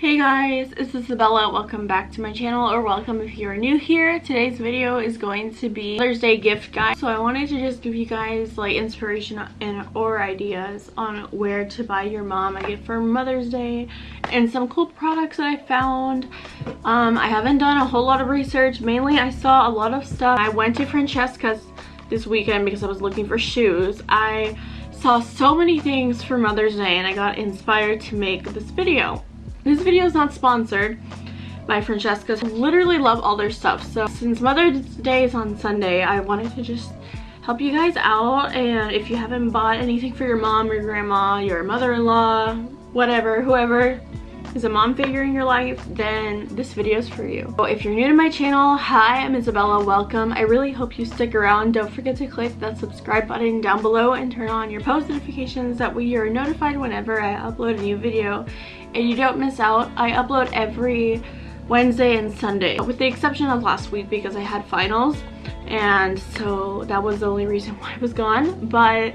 Hey guys, it's Isabella. Welcome back to my channel or welcome if you're new here. Today's video is going to be Mother's Day gift guide. So I wanted to just give you guys like inspiration and or ideas on where to buy your mom a gift for Mother's Day and some cool products that I found. Um, I haven't done a whole lot of research. Mainly I saw a lot of stuff. I went to Francesca's this weekend because I was looking for shoes. I saw so many things for Mother's Day and I got inspired to make this video. This video is not sponsored by Francesca. I literally love all their stuff. So since Mother's Day is on Sunday, I wanted to just help you guys out. And if you haven't bought anything for your mom, your grandma, your mother-in-law, whatever, whoever is a mom figure in your life, then this video is for you. So if you're new to my channel, hi, I'm Isabella, welcome. I really hope you stick around. Don't forget to click that subscribe button down below and turn on your post notifications. That way you're notified whenever I upload a new video and you don't miss out. I upload every Wednesday and Sunday, with the exception of last week because I had finals and so that was the only reason why I was gone. But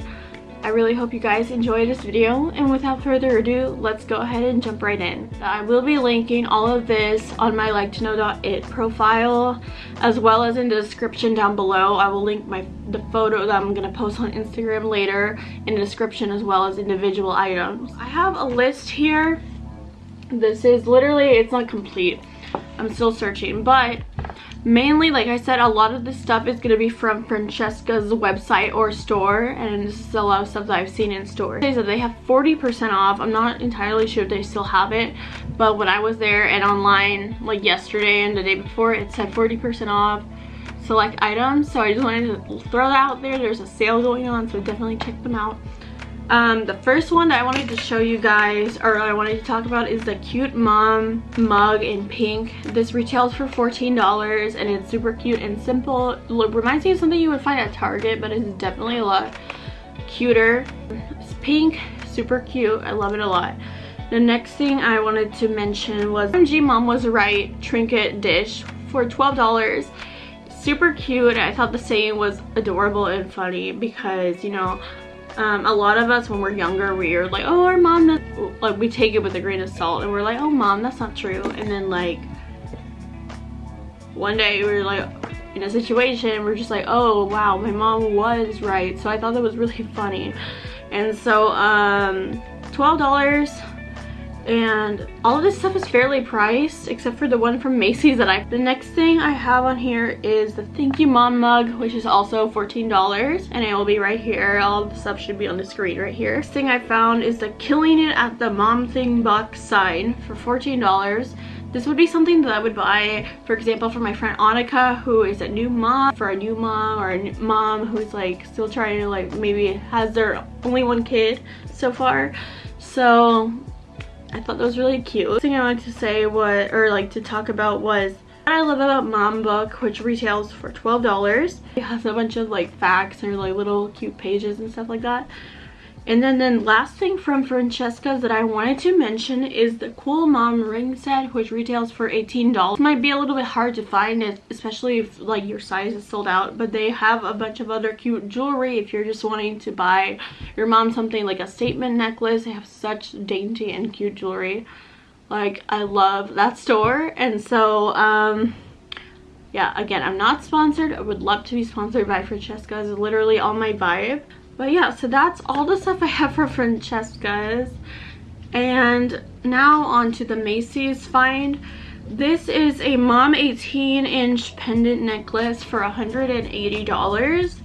I really hope you guys enjoy this video and without further ado let's go ahead and jump right in. I will be linking all of this on my like to know.it profile as well as in the description down below. I will link my the photo that I'm gonna post on Instagram later in the description as well as individual items. I have a list here. This is literally it's not complete. I'm still searching but mainly like i said a lot of this stuff is going to be from francesca's website or store and this is a lot of stuff that i've seen in stores. They said they have 40 percent off. I'm not entirely sure if they still have it but when i was there and online like yesterday and the day before it said 40 percent off select items so i just wanted to throw that out there. There's a sale going on so definitely check them out um, the first one that I wanted to show you guys, or I wanted to talk about is the Cute Mom mug in pink. This retails for $14 and it's super cute and simple. Look, reminds me of something you would find at Target, but it's definitely a lot cuter. It's pink, super cute. I love it a lot. The next thing I wanted to mention was OMG Mom Was Right trinket dish for $12 super cute i thought the saying was adorable and funny because you know um, a lot of us when we're younger we are like oh our mom like we take it with a grain of salt and we're like oh mom that's not true. And then like one day we are like in a situation we're just like oh wow my mom was right. So I thought that was really funny. And so um $12 and all of this stuff is fairly priced except for the one from Macy's that I the next thing I have on here is the thank you mom mug which is also $14 and it will be right here. All the stuff should be on the screen right here. Next thing I found is the killing it at the mom thing box sign for $14 this would be something that I would buy, for example, for my friend Annika, who is a new mom, for a new mom, or a mom who's like still trying to like maybe has their only one kid so far. So I thought that was really cute. The thing I wanted to say was, or like to talk about was what I love about Mom Book, which retails for $12. It has a bunch of like facts or like little cute pages and stuff like that. And then the last thing from Francesca's that I wanted to mention is the Cool Mom ring set, which retails for $18. It might be a little bit hard to find especially if like your size is sold out, but they have a bunch of other cute jewelry if you're just wanting to buy your mom something like a statement necklace. They have such dainty and cute jewelry. Like, I love that store. And so, um, yeah, again, I'm not sponsored. I would love to be sponsored by Francesca's. literally all my vibe. But yeah, so that's all the stuff I have for Francesca's. And now on to the Macy's find. This is a mom 18 inch pendant necklace for $180.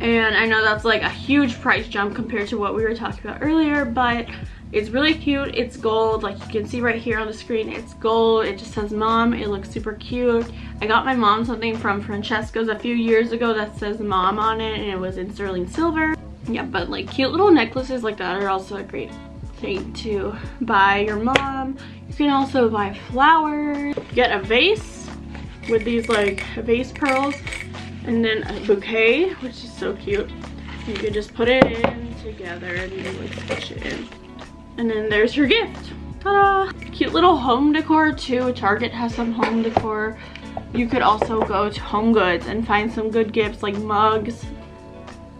And I know that's like a huge price jump compared to what we were talking about earlier, but it's really cute. It's gold. Like you can see right here on the screen, it's gold. It just says mom. It looks super cute. I got my mom something from Francesca's a few years ago that says mom on it and it was in sterling silver. Yeah, but like cute little necklaces like that are also a great thing to buy your mom. You can also buy flowers. Get a vase with these like vase pearls and then a bouquet, which is so cute. You can just put it in together and you like stitch it in. And then there's your gift. Ta-da! Cute little home decor too. Target has some home decor. You could also go to Home Goods and find some good gifts like mugs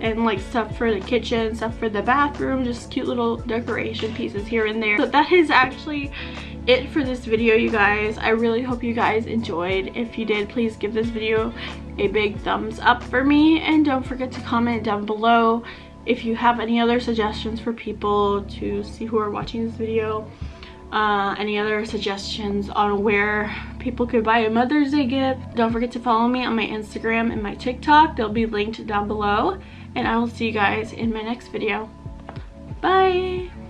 and like stuff for the kitchen, stuff for the bathroom, just cute little decoration pieces here and there. So that is actually it for this video you guys i really hope you guys enjoyed if you did please give this video a big thumbs up for me and don't forget to comment down below if you have any other suggestions for people to see who are watching this video uh, any other suggestions on where people could buy a Mother's Day gift. Don't forget to follow me on my Instagram and my TikTok. They'll be linked down below. And I will see you guys in my next video. Bye!